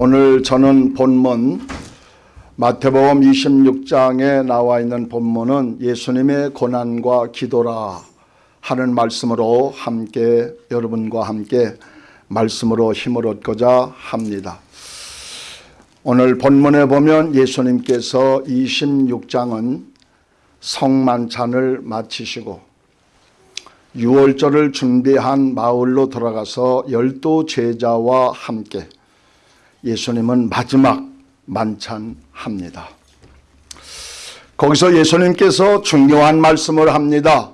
오늘 저는 본문 마태복음 26장에 나와 있는 본문은 예수님의 고난과 기도라 하는 말씀으로 함께 여러분과 함께 말씀으로 힘을 얻고자 합니다. 오늘 본문에 보면 예수님께서 26장은 성만찬을 마치시고 6월절을 준비한 마을로 돌아가서 열두 제자와 함께 예수님은 마지막 만찬합니다. 거기서 예수님께서 중요한 말씀을 합니다.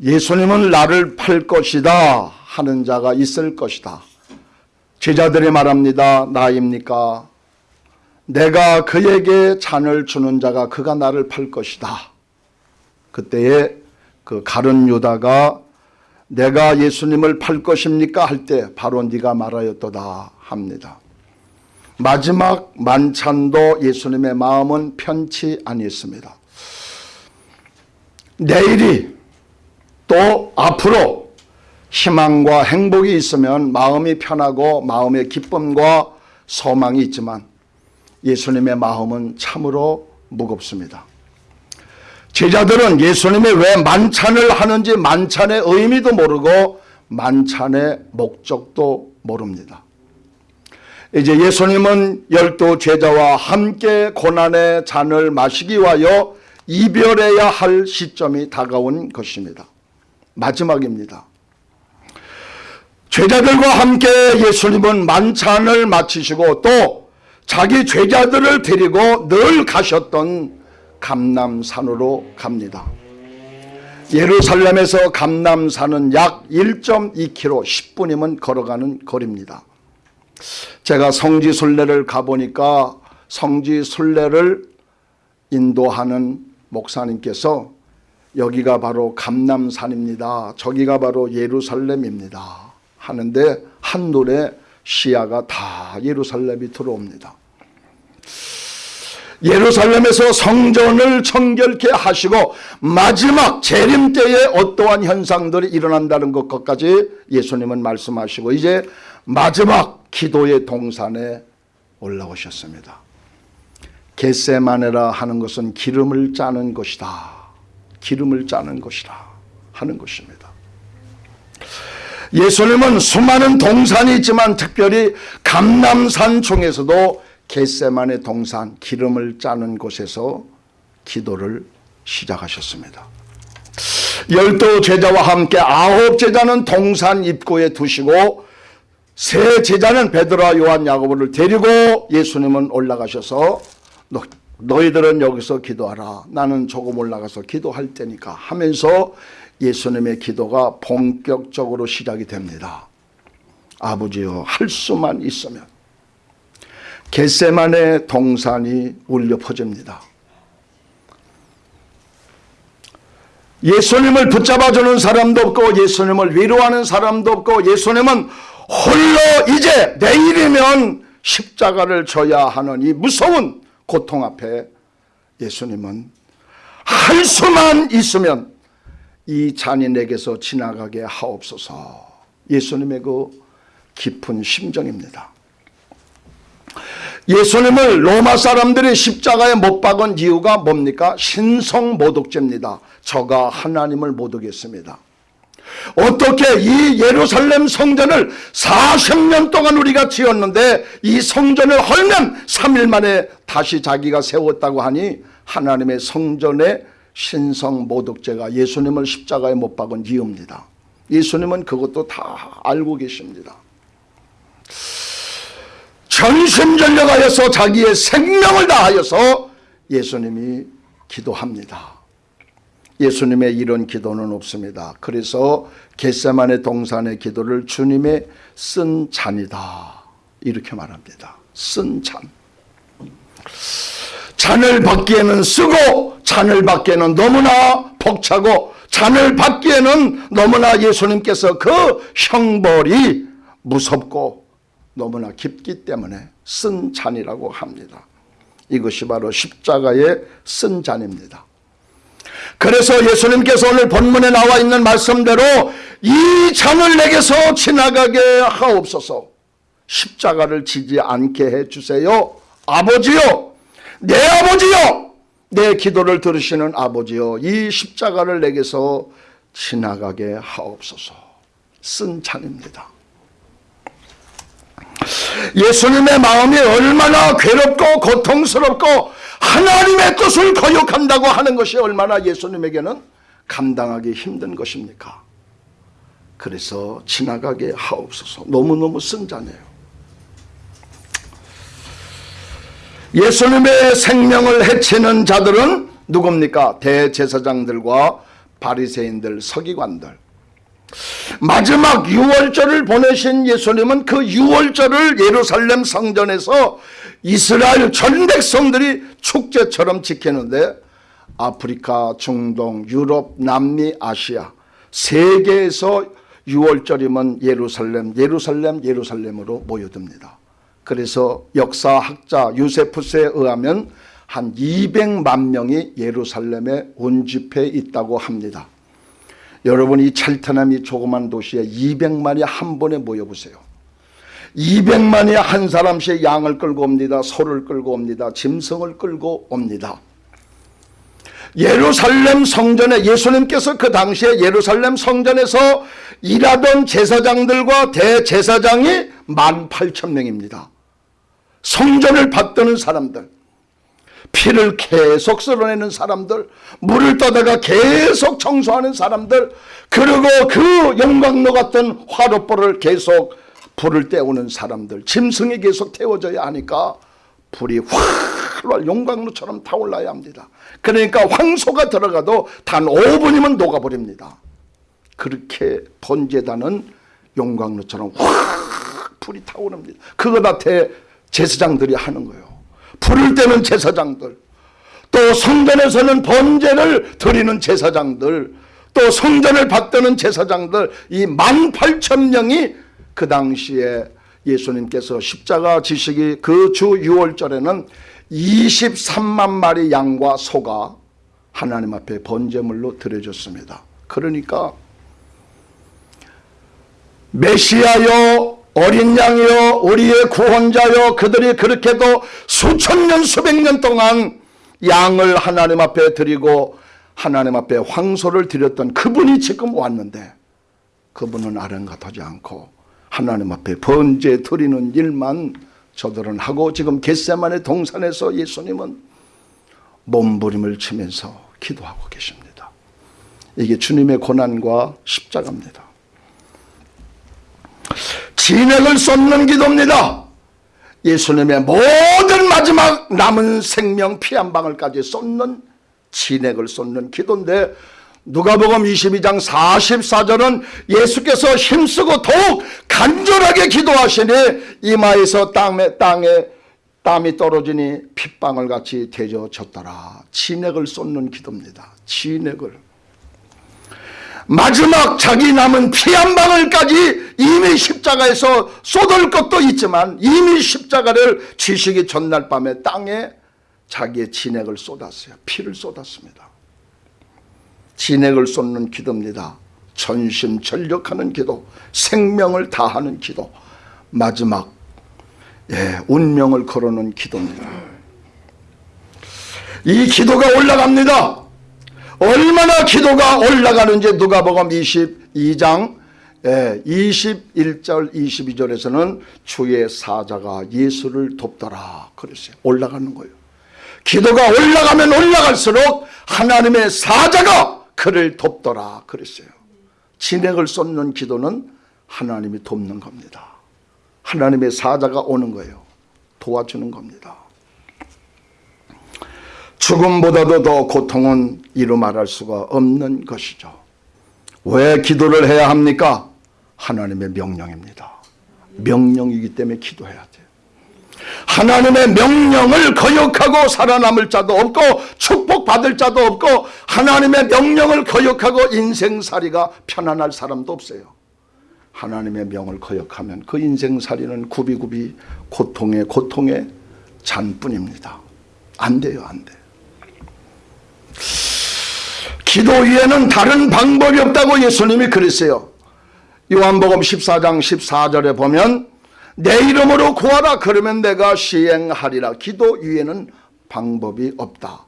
예수님은 나를 팔 것이다 하는 자가 있을 것이다. 제자들이 말합니다. 나입니까? 내가 그에게 잔을 주는 자가 그가 나를 팔 것이다. 그때에 그 가른 유다가 내가 예수님을 팔 것입니까? 할 때 바로 네가 말하였도다 합니다. 마지막 만찬도 예수님의 마음은 편치 아니했습니다. 내일이 또 앞으로 희망과 행복이 있으면 마음이 편하고 마음의 기쁨과 소망이 있지만 예수님의 마음은 참으로 무겁습니다. 제자들은 예수님이 왜 만찬을 하는지 만찬의 의미도 모르고 만찬의 목적도 모릅니다. 이제 예수님은 열두 제자와 함께 고난의 잔을 마시기 위하여 이별해야 할 시점이 다가온 것입니다. 마지막입니다. 제자들과 함께 예수님은 만찬을 마치시고 또 자기 제자들을 데리고 늘 가셨던 감남산으로 갑니다. 예루살렘에서 감남산은 약 1.2km 10분이면 걸어가는 거리입니다. 제가 성지순례를 가보니까 성지순례를 인도하는 목사님께서 여기가 바로 감남산입니다. 저기가 바로 예루살렘입니다. 하는데 한눈에 시야가 다 예루살렘이 들어옵니다. 예루살렘에서 성전을 청결케 하시고 마지막 재림 때에 어떠한 현상들이 일어난다는 것까지 예수님은 말씀하시고 이제 마지막 기도의 동산에 올라오셨습니다. 겟세마네라 하는 것은 기름을 짜는 것이다. 기름을 짜는 것이다 하는 것입니다. 예수님은 수많은 동산이 있지만 특별히 감남산 중에서도 겟세만의 동산 기름을 짜는 곳에서 기도를 시작하셨습니다. 열두 제자와 함께 아홉 제자는 동산 입구에 두시고 세 제자는 베드로와 요한 야고보를 데리고 예수님은 올라가셔서 너, 너희들은 여기서 기도하라 나는 조금 올라가서 기도할 테니까 하면서 예수님의 기도가 본격적으로 시작이 됩니다. 아버지여 할 수만 있으면 겟세만의 동산이 울려 퍼집니다. 예수님을 붙잡아주는 사람도 없고 예수님을 위로하는 사람도 없고 예수님은 홀로 이제 내일이면 십자가를 져야 하는 이 무서운 고통 앞에 예수님은 할 수만 있으면 이 잔인에게서 지나가게 하옵소서 예수님의 그 깊은 심정입니다. 예수님을 로마 사람들이 십자가에 못 박은 이유가 뭡니까? 신성 모독죄입니다. 저가 하나님을 모독했습니다. 어떻게 이 예루살렘 성전을 40년 동안 우리가 지었는데 이 성전을 헐면 3일 만에 다시 자기가 세웠다고 하니 하나님의 성전의 신성 모독죄가 예수님을 십자가에 못 박은 이유입니다. 예수님은 그것도 다 알고 계십니다. 전심전력하여서 자기의 생명을 다하여서 예수님이 기도합니다. 예수님의 이런 기도는 없습니다. 그래서 겟세만의 동산의 기도를 주님의 쓴 잔이다. 이렇게 말합니다. 쓴 잔. 잔을 받기에는 쓰고 잔을 받기에는 너무나 벅차고 잔을 받기에는 너무나 예수님께서 그 형벌이 무섭고 너무나 깊기 때문에 쓴 잔이라고 합니다. 이것이 바로 십자가의 쓴 잔입니다. 그래서 예수님께서 오늘 본문에 나와 있는 말씀대로 이 잔을 내게서 지나가게 하옵소서 십자가를 지지 않게 해주세요. 아버지요 내 아버지요 내 기도를 들으시는 아버지요 이 십자가를 내게서 지나가게 하옵소서 쓴 찬입니다. 예수님의 마음이 얼마나 괴롭고 고통스럽고 하나님의 뜻을 거역한다고 하는 것이 얼마나 예수님에게는 감당하기 힘든 것입니까? 그래서 지나가게 하옵소서 너무너무 쓴자네요. 예수님의 생명을 해치는 자들은 누굽니까? 대제사장들과 바리새인들, 서기관들. 마지막 유월절을 보내신 예수님은 그 유월절을 예루살렘 성전에서 이스라엘 전 백성들이 축제처럼 지키는데 아프리카, 중동, 유럽, 남미, 아시아 세계에서 유월절이면 예루살렘, 예루살렘, 예루살렘으로 모여듭니다. 그래서 역사학자 유세푸스에 의하면 한 200만 명이 예루살렘에 온집해 있다고 합니다. 여러분 이 찰트남이 조그만 도시에 200만이 한 번에 모여보세요. 200만이 한 사람씩 양을 끌고 옵니다. 소를 끌고 옵니다. 짐승을 끌고 옵니다. 예루살렘 성전에 예수님께서 그 당시에 예루살렘 성전에서 일하던 제사장들과 대제사장이 18,000명입니다. 성전을 받드는 사람들 피를 계속 쓸어내는 사람들 물을 떠다가 계속 청소하는 사람들 그리고 그 영광로 같은 화롯불을 계속 불을 때우는 사람들 짐승이 계속 태워져야 하니까 불이 활활 용광로처럼 타올라야 합니다. 그러니까 황소가 들어가도 단 5분이면 녹아버립니다. 그렇게 번제단은 용광로처럼 확 불이 타오릅니다. 그거 다 제사장들이 하는 거예요 불을 때는 제사장들 또 성전에서는 번제를 드리는 제사장들 또 성전을 받드는 제사장들 이 18,000명이 그 당시에 예수님께서 십자가 지식이 그 주 6월절에는 23만 마리 양과 소가 하나님 앞에 번제물로 드려졌습니다. 그러니까 메시아여 어린 양이여 우리의 구원자여 그들이 그렇게도 수천 년 수백 년 동안 양을 하나님 앞에 드리고 하나님 앞에 황소를 드렸던 그분이 지금 왔는데 그분은 아랑같하지 않고 하나님 앞에 번제 드리는 일만 저들은 하고 지금 겟세만의 동산에서 예수님은 몸부림을 치면서 기도하고 계십니다. 이게 주님의 고난과 십자가입니다. 진액을 쏟는 기도입니다. 예수님의 모든 마지막 남은 생명 피 한 방울까지 쏟는 진액을 쏟는 기도인데 누가복음 22장 44절은 예수께서 힘쓰고 더욱 간절하게 기도하시니 이마에서 땅에, 땅에 땀이 떨어지니 핏방울 같이 되어졌더라. 진액을 쏟는 기도입니다. 진액을. 마지막 자기 남은 피 한 방울까지 이미 십자가에서 쏟을 것도 있지만 이미 십자가를 지식이 전날 밤에 땅에 자기의 진액을 쏟았어요. 피를 쏟았습니다. 진액을 쏟는 기도입니다. 전심 전력하는 기도, 생명을 다하는 기도, 마지막 예, 운명을 걸어놓은 기도입니다. 이 기도가 올라갑니다. 얼마나 기도가 올라가는지 누가복음 22장 21절 22절에서는 주의 사자가 예수를 돕더라 그랬어요. 올라가는 거예요. 기도가 올라가면 올라갈수록 하나님의 사자가 그를 돕더라 그랬어요. 진액을 쏟는 기도는 하나님이 돕는 겁니다. 하나님의 사자가 오는 거예요. 도와주는 겁니다. 죽음보다도 더 고통은 이루 말할 수가 없는 것이죠. 왜 기도를 해야 합니까? 하나님의 명령입니다. 명령이기 때문에 기도해야 돼요. 하나님의 명령을 거역하고 살아남을 자도 없고 축복받을 자도 없고 하나님의 명령을 거역하고 인생살이가 편안할 사람도 없어요. 하나님의 명을 거역하면 그 인생살이는 굽이굽이 고통의 고통의 잔뿐입니다. 안 돼요 안 돼. 기도 위에는 다른 방법이 없다고 예수님이 그랬어요. 요한복음 14장 14절에 보면 내 이름으로 구하라 그러면 내가 시행하리라. 기도 위에는 방법이 없다.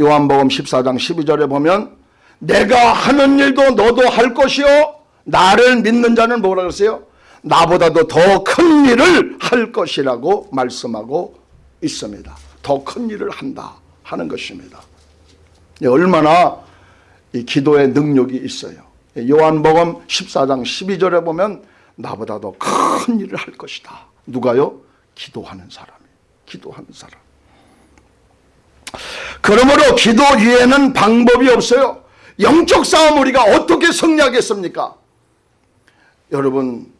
요한복음 14장 12절에 보면 내가 하는 일도 너도 할 것이요. 나를 믿는 자는 뭐라 그랬어요? 나보다도 더 큰 일을 할 것이라고 말씀하고 있습니다. 더 큰 일을 한다 하는 것입니다. 얼마나 이 기도의 능력이 있어요 요한복음 14장 12절에 보면 나보다도 큰 일을 할 것이다. 누가요? 기도하는 사람이. 기도하는 사람. 그러므로 기도 위에는 방법이 없어요. 영적 싸움 우리가 어떻게 승리하겠습니까? 여러분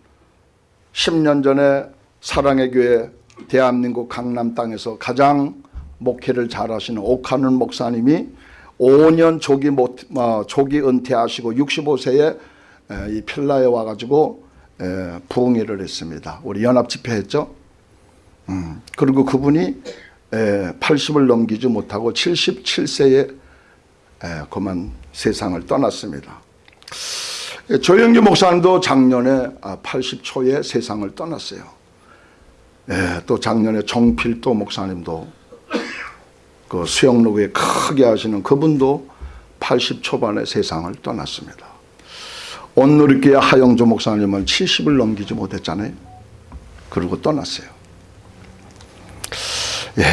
10년 전에 사랑의 교회 대한민국 강남 땅에서 가장 목회를 잘하시는 옥하는 목사님이 5년 조기, 못, 어, 조기 은퇴하시고 65세에 이 필라에 와가지고 에, 부흥회를 했습니다. 우리 연합 집회했죠. 음, 그리고 그분이 에, 80을 넘기지 못하고 77세에 에, 그만 세상을 떠났습니다. 에, 조영기 목사님도 작년에 80초에 아, 세상을 떠났어요. 에, 또 작년에 정필도 목사님도 그 수영로에 크게 하시는 그분도 80 초반에 세상을 떠났습니다. 온누리교회 하영조 목사님은 70을 넘기지 못했잖아요. 그리고 떠났어요. 예,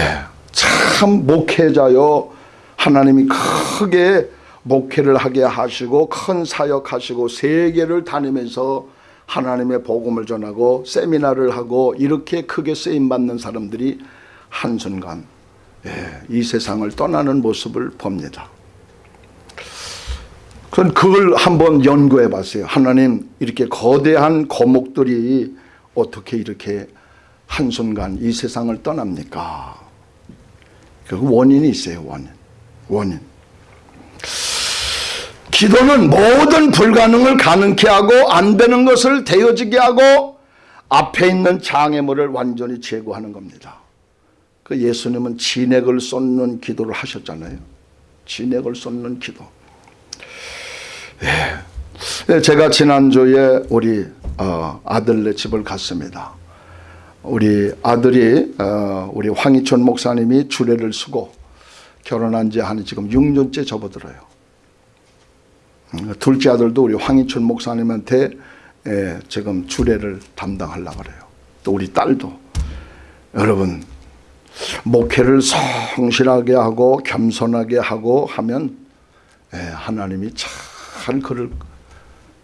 참 목회자요. 하나님이 크게 목회를 하게 하시고 큰 사역하시고 세계를 다니면서 하나님의 복음을 전하고 세미나를 하고 이렇게 크게 쓰임받는 사람들이 한순간 예, 이 세상을 떠나는 모습을 봅니다. 전 그걸 한번 연구해 봤어요. 하나님 이렇게 거대한 거목들이 어떻게 이렇게 한순간 이 세상을 떠납니까? 그 원인이 있어요. 원인. 원인. 기도는 모든 불가능을 가능케 하고 안 되는 것을 되어지게 하고 앞에 있는 장애물을 완전히 제거하는 겁니다. 그 예수님은 진액을 쏟는 기도를 하셨잖아요. 진액을 쏟는 기도. 예. 제가 지난주에 우리 어, 아들네 집을 갔습니다. 우리 아들이 어, 우리 황희촌 목사님이 주례를 쓰고 결혼한 지 한 지금 6년째 접어들어요. 음, 둘째 아들도 우리 황희촌 목사님한테 예, 지금 주례를 담당하려고 그래요. 또 우리 딸도 여러분 목회를 성실하게 하고 겸손하게 하고 하면 예, 하나님이 참잘 글을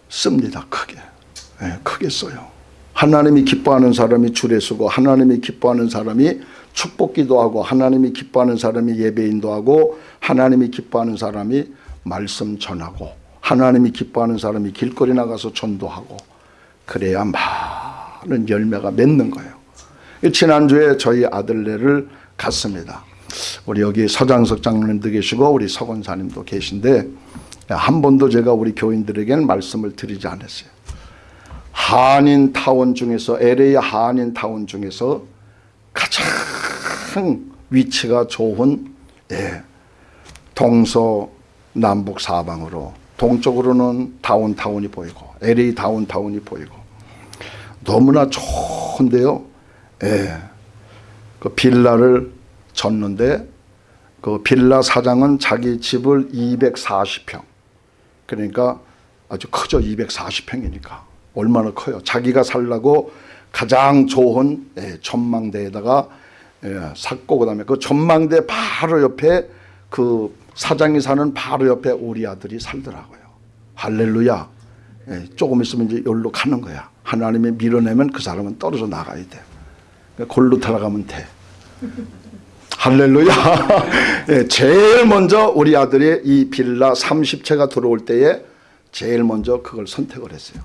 씁니다. 크게. 네, 크게 써요. 하나님이 기뻐하는 사람이 주례 쓰고 하나님이 기뻐하는 사람이 축복기도 하고 하나님이 기뻐하는 사람이 예배인도 하고 하나님이 기뻐하는 사람이 말씀 전하고 하나님이 기뻐하는 사람이 길거리 나가서 전도하고 그래야 많은 열매가 맺는 거예요. 지난주에 저희 아들네를 갔습니다. 우리 여기 서장석 장로님도 계시고 우리 서건사님도 계신데 한 번도 제가 우리 교인들에게는 말씀을 드리지 않았어요. 한인타운 중에서 LA 한인타운 중에서 가장 위치가 좋은 예, 동서 남북 사방으로 동쪽으로는 다운타운이 보이고 LA 다운타운이 보이고 너무나 좋은데요. 예, 그 빌라를 졌는데 그 빌라 사장은 자기 집을 240평 그러니까 아주 크죠. 240평이니까. 얼마나 커요. 자기가 살라고 가장 좋은 예, 전망대에다가 예, 샀고 그 다음에 그 전망대 바로 옆에 그 사장이 사는 바로 옆에 우리 아들이 살더라고요. 할렐루야. 예, 조금 있으면 이제 여기로 가는 거야. 하나님이 밀어내면 그 사람은 떨어져 나가야 돼. 그러니까 골로 들어가면 돼. 할렐루야. 네, 제일 먼저 우리 아들이 이 빌라 30채가 들어올 때에 제일 먼저 그걸 선택을 했어요.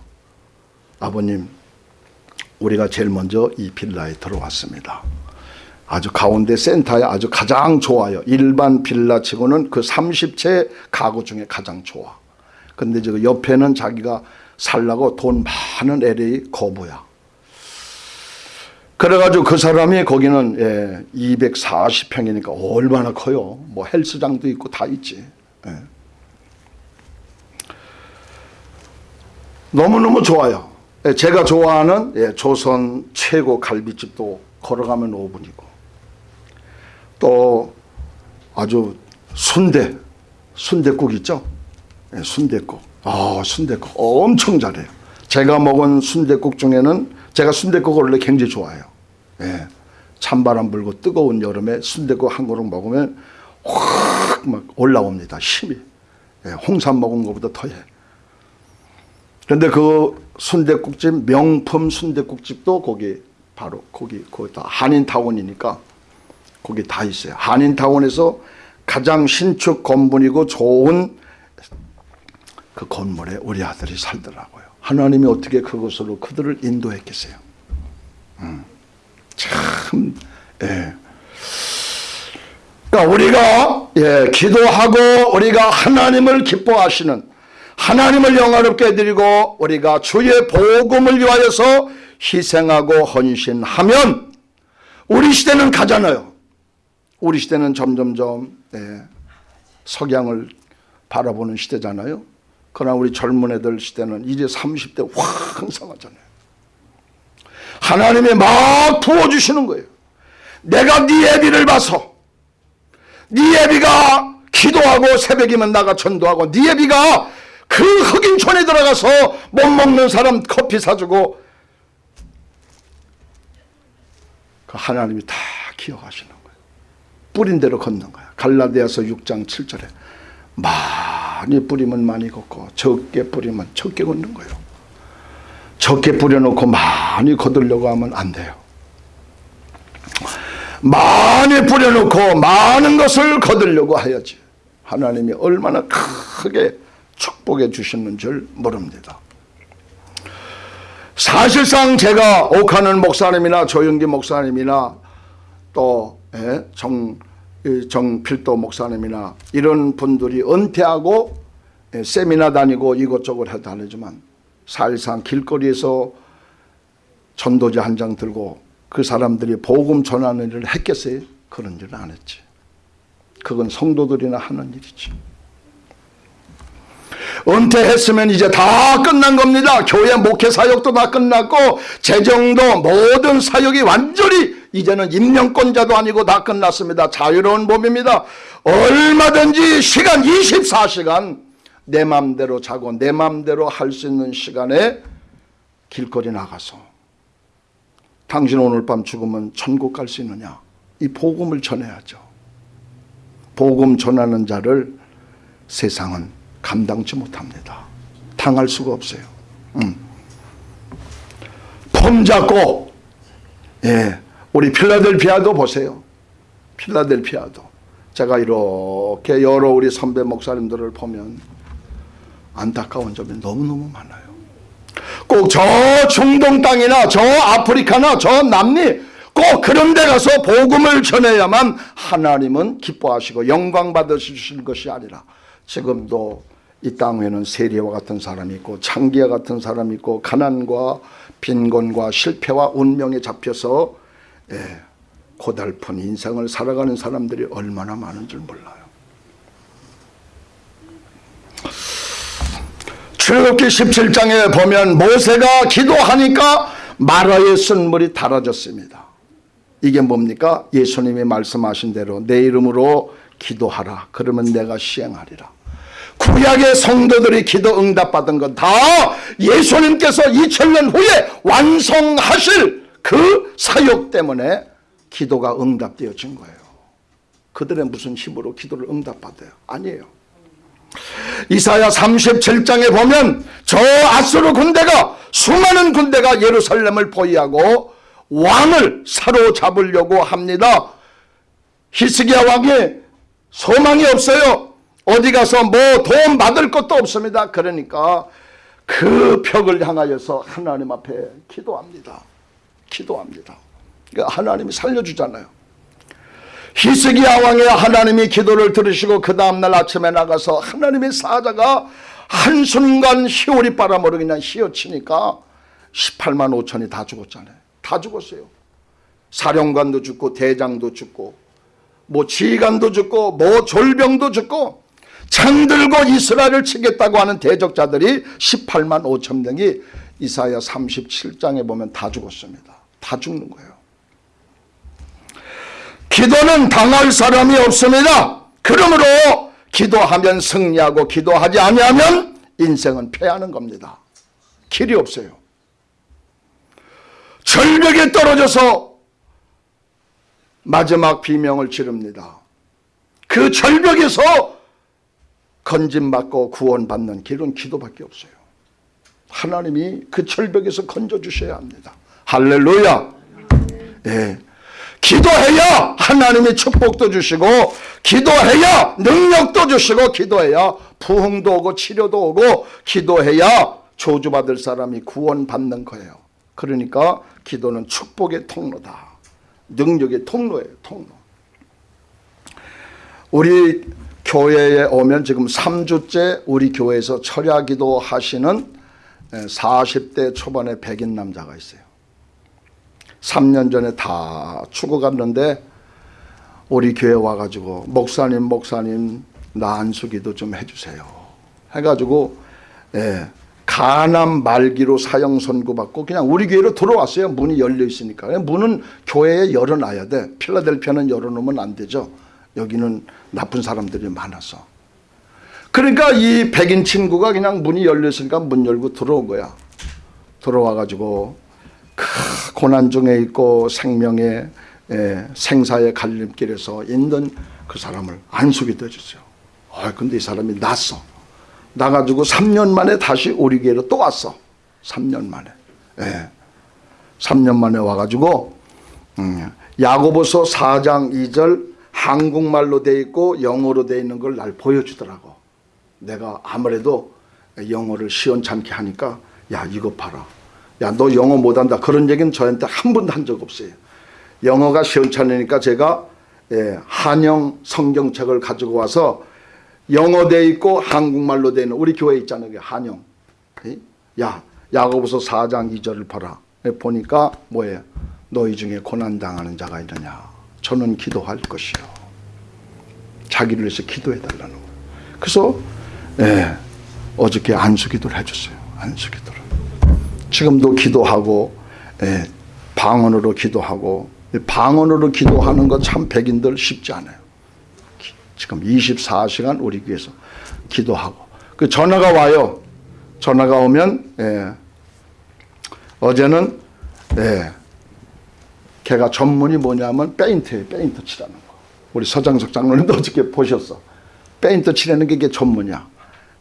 아버님, 우리가 제일 먼저 이 빌라에 들어왔습니다. 아주 가운데 센터에 아주 가장 좋아요. 일반 빌라 치고는 그 30채 가구 중에 가장 좋아. 근데 저 옆에는 자기가 살라고 돈 많은 LA 거부야. 그래가지고 그 사람이 거기는 예, 240평이니까 얼마나 커요. 뭐 헬스장도 있고 다 있지. 예. 너무너무 좋아요. 예, 제가 좋아하는 예, 조선 최고 갈비집도 걸어가면 5분이고 또 아주 순대 순대국 있죠? 예, 순대국. 아, 순대국 엄청 잘해요. 제가 먹은 순대국 중에는 제가 순대국을 원래 굉장히 좋아해요. 예. 찬바람 불고 뜨거운 여름에 순대국 한 그릇 먹으면 확 막 올라옵니다. 힘이. 예, 홍삼 먹은 것보다 더해. 그런데 그 순대국집 명품 순대국집도 거기 바로 거기 거기 다 한인타운이니까 거기 다 있어요. 한인타운에서 가장 신축 건물이고 좋은 그 건물에 우리 아들이 살더라고요. 하나님이 어떻게 그것으로 그들을 인도했겠어요. 음, 참, 예. 그러니까 우리가 예, 기도하고 우리가 하나님을 기뻐하시는 하나님을 영화롭게 해드리고 우리가 주의 복음을 위하여서 희생하고 헌신하면 우리 시대는 가잖아요. 우리 시대는 점점점 예, 석양을 바라보는 시대잖아요. 그러나 우리 젊은 애들 시대는 이제 30대 황성하잖아요. 하나님이 막 부어주시는 거예요. 내가 네 애비를 봐서 네 애비가 기도하고 새벽이면 나가 전도하고 네 애비가 그 흑인촌에 들어가서 못 먹는 사람 커피 사주고 그 하나님이 다 기억하시는 거예요. 뿌린 대로 걷는 거야. 갈라디아서 6장 7절에 많이 뿌리면 많이 걷고 적게 뿌리면 적게 걷는 거예요. 적게 뿌려놓고 많이 거두려고 하면 안 돼요. 많이 뿌려놓고 많은 것을 거두려고 하야지. 하나님이 얼마나 크게 축복해 주시는 줄 모릅니다. 사실상 제가 옥하는 목사님이나 조영기 목사님이나 또 예, 정, 정필도 목사님이나 이런 분들이 은퇴하고 예, 세미나 다니고 이것저것 해도 하지만 사실상 길거리에서 전도지 한 장 들고 그 사람들이 복음 전하는 일을 했겠어요? 그런 일은 안 했지. 그건 성도들이나 하는 일이지. 은퇴했으면 이제 다 끝난 겁니다. 교회 목회 사역도 다 끝났고 재정도 모든 사역이 완전히 이제는 임명권자도 아니고 다 끝났습니다. 자유로운 몸입니다. 얼마든지 시간 24시간 내 맘대로 자고 내 맘대로 할 수 있는 시간에 길거리 나가서 당신 오늘 밤 죽으면 천국 갈 수 있느냐 이 복음을 전해야죠. 복음 전하는 자를 세상은 감당치 못합니다. 당할 수가 없어요. 음. 폼 잡고 예, 우리 필라델피아도 보세요. 필라델피아도 제가 이렇게 여러 우리 선배 목사님들을 보면 안타까운 점이 너무너무 많아요. 꼭 저 중동 땅이나 저 아프리카나 저 남미 꼭 그런 데 가서 복음을 전해야만 하나님은 기뻐하시고 영광 받으실 것이 아니라 지금도 이 땅에는 세리와 같은 사람이 있고 창기와 같은 사람이 있고 가난과 빈곤과 실패와 운명에 잡혀서 예, 고달픈 인생을 살아가는 사람들이 얼마나 많은 줄 몰라요. 출애굽기 17장에 보면 모세가 기도하니까 마라의 쓴물이 달아졌습니다. 이게 뭡니까? 예수님이 말씀하신 대로 내 이름으로 기도하라. 그러면 내가 시행하리라. 구약의 성도들이 기도 응답받은 건 다 예수님께서 2000년 후에 완성하실 그 사역 때문에 기도가 응답되어진 거예요. 그들의 무슨 힘으로 기도를 응답받아요? 아니에요. 이사야 37장에 보면 저 아수르 군대가 수많은 군대가 예루살렘을 포위하고 왕을 사로잡으려고 합니다. 히스기야 왕이 소망이 없어요. 어디 가서 뭐 도움 받을 것도 없습니다. 그러니까 그 벽을 향하여서 하나님 앞에 기도합니다. 기도합니다. 그러니까 하나님이 살려주잖아요. 히스기야 왕의 하나님이 기도를 들으시고 그 다음날 아침에 나가서 하나님의 사자가 한순간 희오리 바람으로 그냥 휘어치니까 18만 5천이 다 죽었잖아요. 다 죽었어요. 사령관도 죽고 대장도 죽고 뭐 지휘관도 죽고 뭐 졸병도 죽고 창 들고 이스라엘을 치겠다고 하는 대적자들이 18만 5천 명이 이사야 37장에 보면 다 죽었습니다. 다 죽는 거예요. 기도는 당할 사람이 없습니다. 그러므로 기도하면 승리하고 기도하지 아니하면 인생은 패하는 겁니다. 길이 없어요. 절벽에 떨어져서 마지막 비명을 지릅니다. 그 절벽에서 건진받고 구원받는 길은 기도밖에 없어요. 하나님이 그 절벽에서 건져주셔야 합니다. 할렐루야. 예. 기도해야 하나님이 축복도 주시고 기도해야 능력도 주시고 기도해야 부흥도 오고 치료도 오고 기도해야 조주받을 사람이 구원받는 거예요. 그러니까 기도는 축복의 통로다. 능력의 통로예요. 통로. 우리 교회에 오면 지금 3주째 우리 교회에서 철야기도 하시는 40대 초반의 백인 남자가 있어요. 3년 전에 다 죽어갔는데 우리 교회 와가지고 목사님 목사님 나 안수기도 좀 해주세요. 해가지고 예, 가남 말기로 사형 선고받고 그냥 우리 교회로 들어왔어요. 문이 열려 있으니까. 문은 교회에 열어놔야 돼. 필라델피아는 열어놓으면 안 되죠. 여기는 나쁜 사람들이 많아서. 그러니까 이 백인 친구가 그냥 문이 열려 있으니까 문 열고 들어온 거야. 들어와가지고 그 고난 중에 있고 생명의 예, 생사의 갈림길에서 있는 그 사람을 안수기도 해줬어요. 아, 근데 이 사람이 났어. 나가지고 3년 만에 다시 우리 교회로 또 왔어. 3년 만에. 예. 3년 만에 와가지고 음, 야고보서 4장 2절 한국말로 돼 있고 영어로 돼 있는 걸 날 보여주더라고. 내가 아무래도 영어를 시원찮게 하니까 야 이거 봐라. 야 너 영어 못한다. 그런 얘기는 저한테 한 번도 한 적 없어요. 영어가 시원찮으니까 제가 예, 한영 성경책을 가지고 와서 영어 돼 있고 한국말로 돼 있는 우리 교회 있잖아요. 한영. 야 야고보서 4장 2절을 봐라. 보니까 뭐예요? 너희 중에 고난당하는 자가 있느냐. 저는 기도할 것이요. 자기를 위해서 기도해달라는 거예요. 그래서 예, 어저께 안수기도를 해줬어요. 안수기도를. 지금도 기도하고 예, 방언으로 기도하고 방언으로 기도하는 거참 백인들 쉽지 않아요. 지금 24시간 우리 교회에서 기도하고 그 전화가 와요. 전화가 오면 예, 어제는 예, 걔가 전문이 뭐냐면 페인트예요. 페인트 칠하는 거. 우리 서장석 장로님도 어저께 보셨어. 페인트 칠하는 게 이게 전문이야.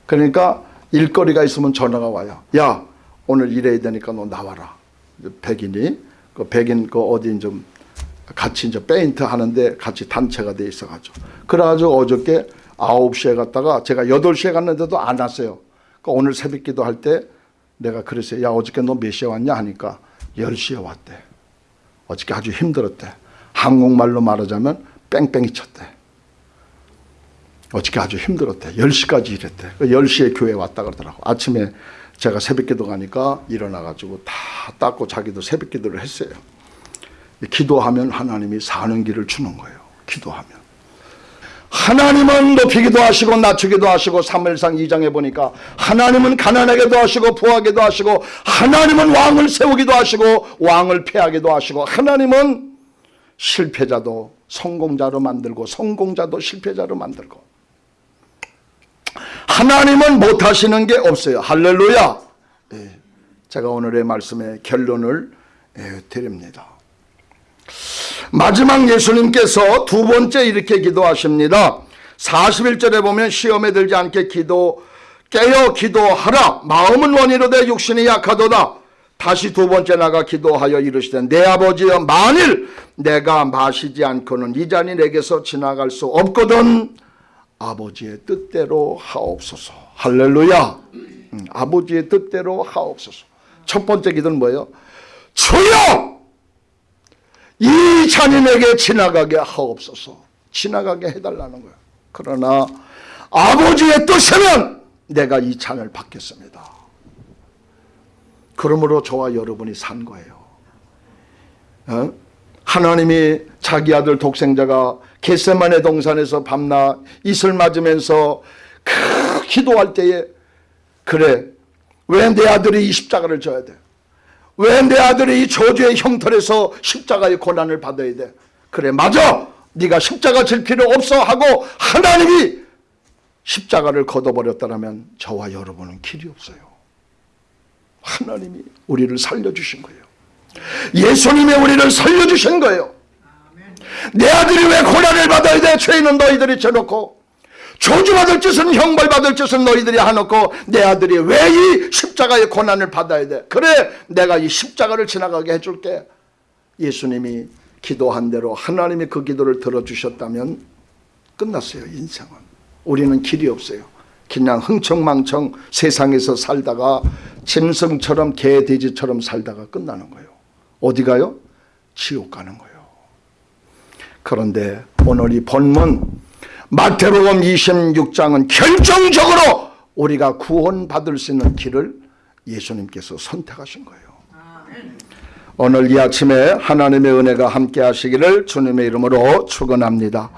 그러니까 일거리가 있으면 전화가 와요. 야 오늘 일해야 되니까 너 나와라. 백인이 그 백인 그 어디 좀 같이 이제 페인트 하는데 같이 단체가 돼 있어가지고 그래가지고 어저께 9시에 갔다가 제가 8시에 갔는데도 안 왔어요. 그러니까 오늘 새벽 기도 할 때 내가 그랬어요. 야 어저께 너 몇 시에 왔냐 하니까 10시에 왔대. 어저께 아주 힘들었대. 한국말로 말하자면 뺑뺑이 쳤대. 어저께 아주 힘들었대. 10시까지 일했대. 10시에 교회 왔다 그러더라고. 아침에 제가 새벽 기도 가니까 일어나가지고 다 닦고 자기도 새벽 기도를 했어요. 기도하면 하나님이 사는 길을 주는 거예요. 기도하면. 하나님은 높이기도 하시고 낮추기도 하시고 3일상 2장에 보니까 하나님은 가난하게도 하시고 부하게도 하시고 하나님은 왕을 세우기도 하시고 왕을 패하기도 하시고 하나님은 실패자도 성공자로 만들고 성공자도 실패자로 만들고 하나님은 못하시는 게 없어요. 할렐루야. 예, 제가 오늘의 말씀의 결론을 예, 드립니다. 마지막 예수님께서 두 번째 이렇게 기도하십니다. 41절에 보면 시험에 들지 않게 기도 깨어 기도하라 마음은 원이로되 육신이 약하도다 다시 두 번째 나가 기도하여 이르시되 내 아버지여 만일 내가 마시지 않고는 이 잔이 내게서 지나갈 수 없거든 아버지의 뜻대로 하옵소서. 할렐루야. 음, 아버지의 뜻대로 하옵소서. 첫 번째 기도는 뭐예요? 주여! 이 잔인에게 지나가게 하옵소서. 지나가게 해달라는 거예요 그러나 아버지의 뜻이면 내가 이 잔을 받겠습니다. 그러므로 저와 여러분이 산 거예요. 어? 하나님이 자기 아들 독생자가 겟세만의 동산에서 밤낮 이슬 맞으면서 그 기도할 때에 그래 왜 내 아들이 이 십자가를 져야 돼? 왜 내 아들이 이 저주의 형벌에서 십자가의 고난을 받아야 돼? 그래 맞아. 네가 십자가 질 필요 없어 하고 하나님이 십자가를 걷어버렸다면 저와 여러분은 길이 없어요. 하나님이 우리를 살려주신 거예요. 예수님이 우리를 살려주신 거예요. 내 아들이 왜 고난을 받아야 돼? 죄인은 너희들이 쳐놓고 저주받을 짓은 형벌받을 짓은 너희들이 하놓고 내 아들이 왜 이 십자가의 고난을 받아야 돼? 그래 내가 이 십자가를 지나가게 해줄게. 예수님이 기도한 대로 하나님이 그 기도를 들어주셨다면 끝났어요 인생은. 우리는 길이 없어요. 그냥 흥청망청 세상에서 살다가 짐승처럼 개 돼지처럼 살다가 끝나는 거예요. 어디 가요? 지옥 가는 거예요. 그런데 오늘 이 본문 마태복음 26장은 결정적으로 우리가 구원받을 수 있는 길을 예수님께서 선택하신 거예요. 오늘 이 아침에 하나님의 은혜가 함께 하시기를 주님의 이름으로 축원합니다.